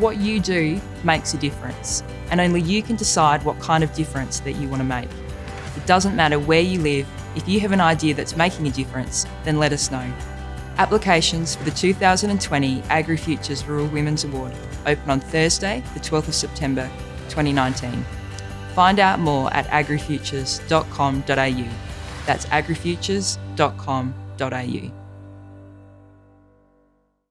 What you do makes a difference, and only you can decide what kind of difference that you want to make. It doesn't matter where you live, if you have an idea that's making a difference, then let us know. Applications for the 2020 AgriFutures Rural Women's Award open on Thursday, the 12th of September 2019. Find out more at agrifutures.com.au. That's agrifutures.com.au.